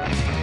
Bye.